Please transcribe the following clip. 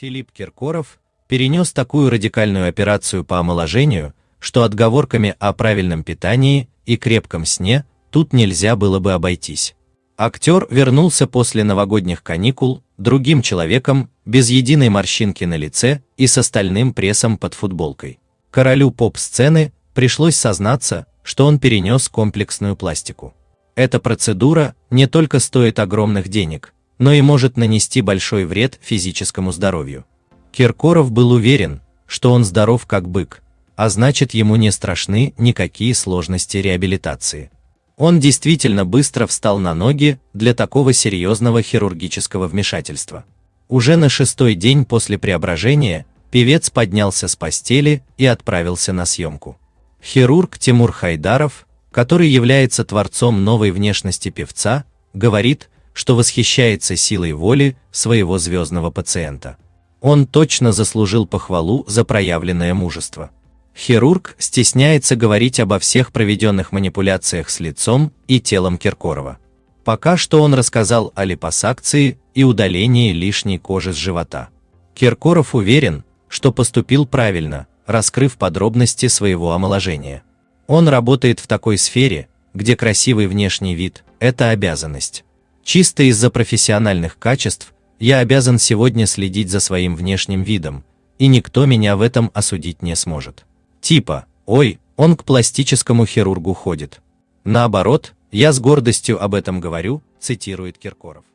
Филипп Киркоров перенес такую радикальную операцию по омоложению, что отговорками о правильном питании и крепком сне тут нельзя было бы обойтись. Актер вернулся после новогодних каникул другим человеком, без единой морщинки на лице и с остальным прессом под футболкой. Королю поп-сцены пришлось сознаться, что он перенес комплексную пластику. Эта процедура не только стоит огромных денег, но и может нанести большой вред физическому здоровью. Киркоров был уверен, что он здоров как бык, а значит ему не страшны никакие сложности реабилитации. Он действительно быстро встал на ноги для такого серьезного хирургического вмешательства. Уже на шестой день после преображения певец поднялся с постели и отправился на съемку. Хирург Тимур Хайдаров, который является творцом новой внешности певца, говорит, что восхищается силой воли своего звездного пациента. Он точно заслужил похвалу за проявленное мужество. Хирург стесняется говорить обо всех проведенных манипуляциях с лицом и телом Киркорова. Пока что он рассказал о липосакции и удалении лишней кожи с живота. Киркоров уверен, что поступил правильно, раскрыв подробности своего омоложения. Он работает в такой сфере, где красивый внешний вид – это обязанность. Чисто из-за профессиональных качеств я обязан сегодня следить за своим внешним видом, и никто меня в этом осудить не сможет. Типа, ой, он к пластическому хирургу ходит. Наоборот, я с гордостью об этом говорю, цитирует Киркоров.